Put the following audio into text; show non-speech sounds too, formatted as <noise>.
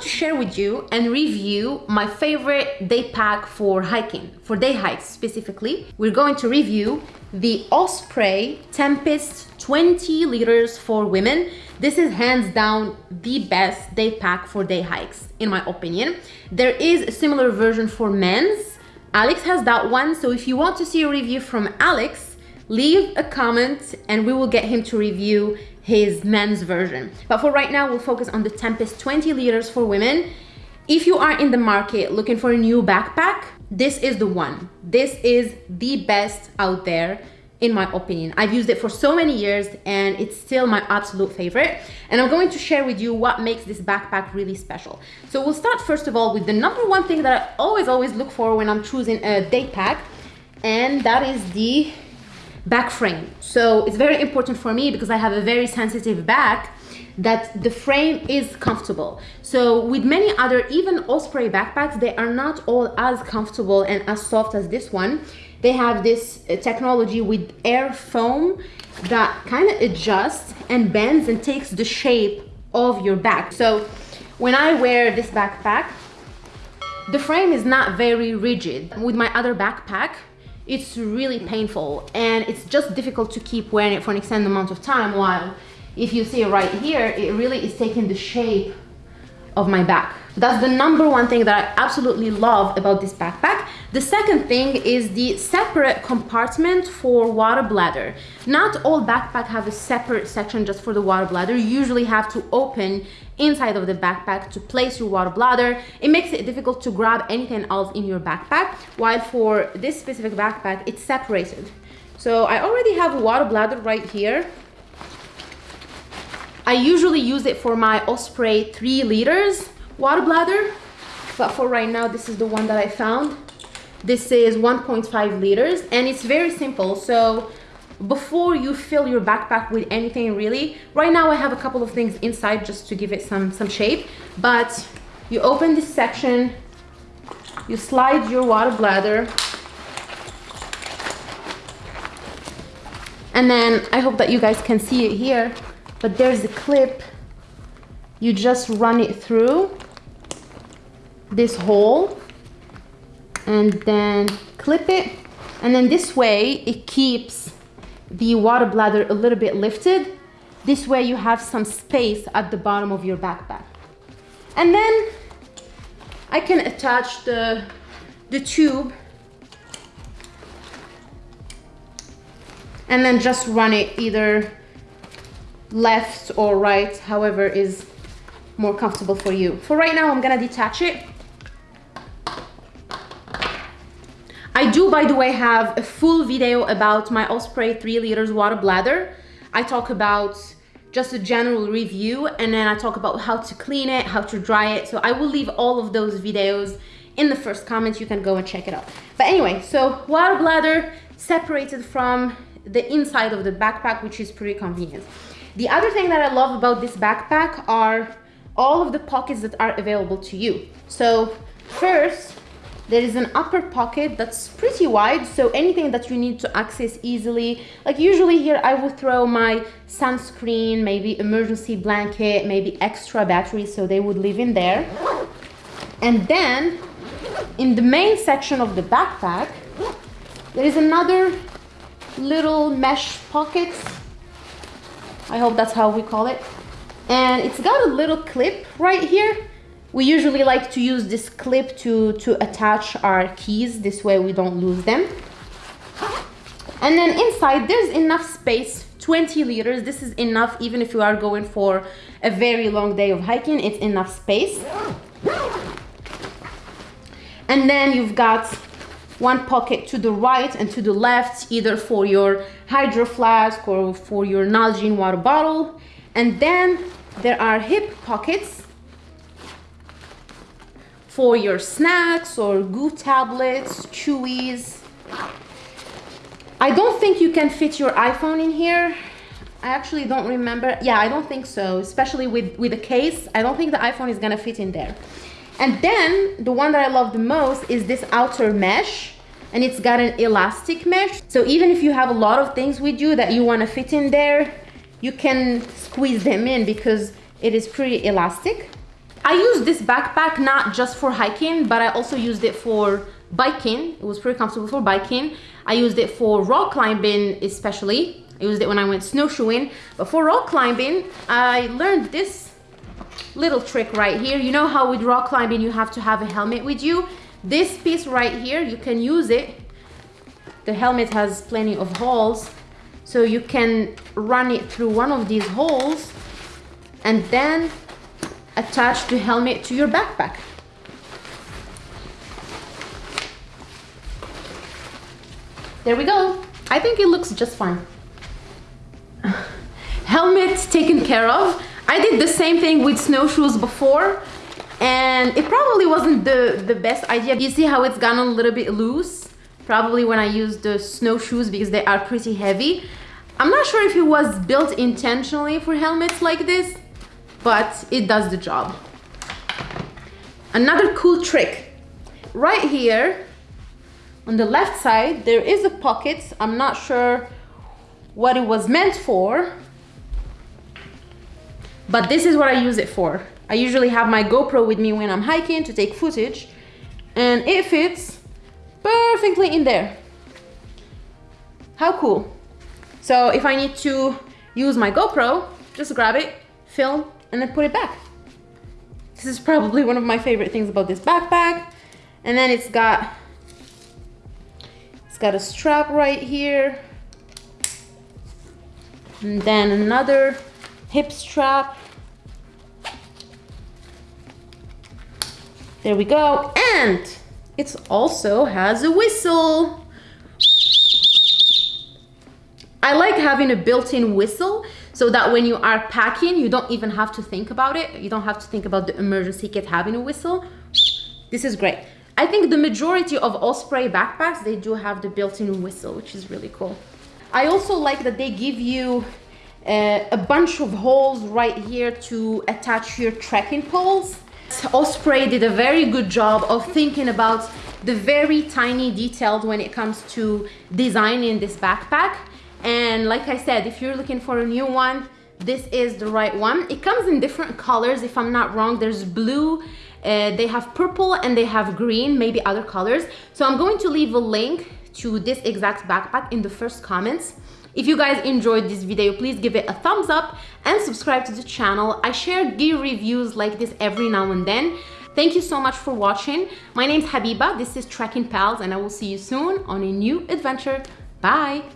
to share with you and review my favorite day pack for hiking, for day hikes specifically. We're going to review the Osprey Tempest 20 liters for women. This is hands down the best day pack for day hikes, in my opinion. There is a similar version for men's. Alex has that one, so if you want to see a review from Alex, leave a comment and we will get him to review his men's version. But for right now, we'll focus on the Tempest 20 liters for women. If you are in the market looking for a new backpack, this is the one. This is the best out there in my opinion. I've used it for so many years and it's still my absolute favorite. And I'm going to share with you what makes this backpack really special. So we'll start first of all with the number one thing that I always, always look for when I'm choosing a day pack. And that is the back frame. So it's very important for me because I have a very sensitive back that the frame is comfortable. So with many other, even Osprey backpacks, they are not all as comfortable and as soft as this one. They have this uh, technology with air foam that kind of adjusts and bends and takes the shape of your back. So when I wear this backpack, the frame is not very rigid. With my other backpack, it's really painful and it's just difficult to keep wearing it for an extended amount of time while if you see right here it really is taking the shape of my back that's the number one thing that I absolutely love about this backpack the second thing is the separate compartment for water bladder not all backpack have a separate section just for the water bladder you usually have to open inside of the backpack to place your water bladder. It makes it difficult to grab anything else in your backpack, while for this specific backpack, it's separated. So I already have a water bladder right here. I usually use it for my Osprey 3 liters water bladder, but for right now, this is the one that I found. This is 1.5 liters and it's very simple. So before you fill your backpack with anything really right now i have a couple of things inside just to give it some some shape but you open this section you slide your water bladder and then i hope that you guys can see it here but there's a clip you just run it through this hole and then clip it and then this way it keeps the water bladder a little bit lifted. This way you have some space at the bottom of your backpack. And then I can attach the, the tube and then just run it either left or right, however is more comfortable for you. For right now, I'm gonna detach it I do, by the way, have a full video about my Osprey 3 liters water bladder. I talk about just a general review and then I talk about how to clean it, how to dry it. So I will leave all of those videos in the first comments. You can go and check it out. But anyway, so water bladder separated from the inside of the backpack, which is pretty convenient. The other thing that I love about this backpack are all of the pockets that are available to you. So first, there is an upper pocket that's pretty wide, so anything that you need to access easily. Like usually here I will throw my sunscreen, maybe emergency blanket, maybe extra batteries, so they would live in there. And then in the main section of the backpack, there is another little mesh pocket. I hope that's how we call it. And it's got a little clip right here we usually like to use this clip to, to attach our keys. This way we don't lose them. And then inside there's enough space, 20 liters. This is enough even if you are going for a very long day of hiking, it's enough space. And then you've got one pocket to the right and to the left, either for your hydro flask or for your Nalgene water bottle. And then there are hip pockets for your snacks or goo tablets, chewies. I don't think you can fit your iPhone in here. I actually don't remember. Yeah, I don't think so, especially with, with the case. I don't think the iPhone is gonna fit in there. And then the one that I love the most is this outer mesh and it's got an elastic mesh. So even if you have a lot of things with you that you wanna fit in there, you can squeeze them in because it is pretty elastic. I use this backpack not just for hiking, but I also used it for biking. It was pretty comfortable for biking. I used it for rock climbing especially. I used it when I went snowshoeing. But for rock climbing, I learned this little trick right here. You know how with rock climbing you have to have a helmet with you? This piece right here, you can use it. The helmet has plenty of holes. So you can run it through one of these holes and then attach the helmet to your backpack. There we go. I think it looks just fine. <laughs> Helmet taken care of. I did the same thing with snowshoes before and it probably wasn't the, the best idea. You see how it's gone a little bit loose? Probably when I used the snowshoes because they are pretty heavy. I'm not sure if it was built intentionally for helmets like this, but it does the job. Another cool trick. Right here, on the left side, there is a pocket. I'm not sure what it was meant for, but this is what I use it for. I usually have my GoPro with me when I'm hiking to take footage and it fits perfectly in there. How cool. So if I need to use my GoPro, just grab it, film, and then put it back. This is probably one of my favorite things about this backpack. And then it's got it's got a strap right here. And then another hip strap. There we go. And it also has a whistle. I like having a built-in whistle so that when you are packing, you don't even have to think about it. You don't have to think about the emergency kit having a whistle. This is great. I think the majority of Osprey backpacks, they do have the built-in whistle, which is really cool. I also like that they give you uh, a bunch of holes right here to attach your trekking poles. Osprey did a very good job of thinking about the very tiny details when it comes to designing this backpack. And like I said, if you're looking for a new one, this is the right one. It comes in different colors, if I'm not wrong. There's blue, uh, they have purple and they have green, maybe other colors. So I'm going to leave a link to this exact backpack in the first comments. If you guys enjoyed this video, please give it a thumbs up and subscribe to the channel. I share gear reviews like this every now and then. Thank you so much for watching. My name is Habiba, this is Trekking Pals, and I will see you soon on a new adventure. Bye!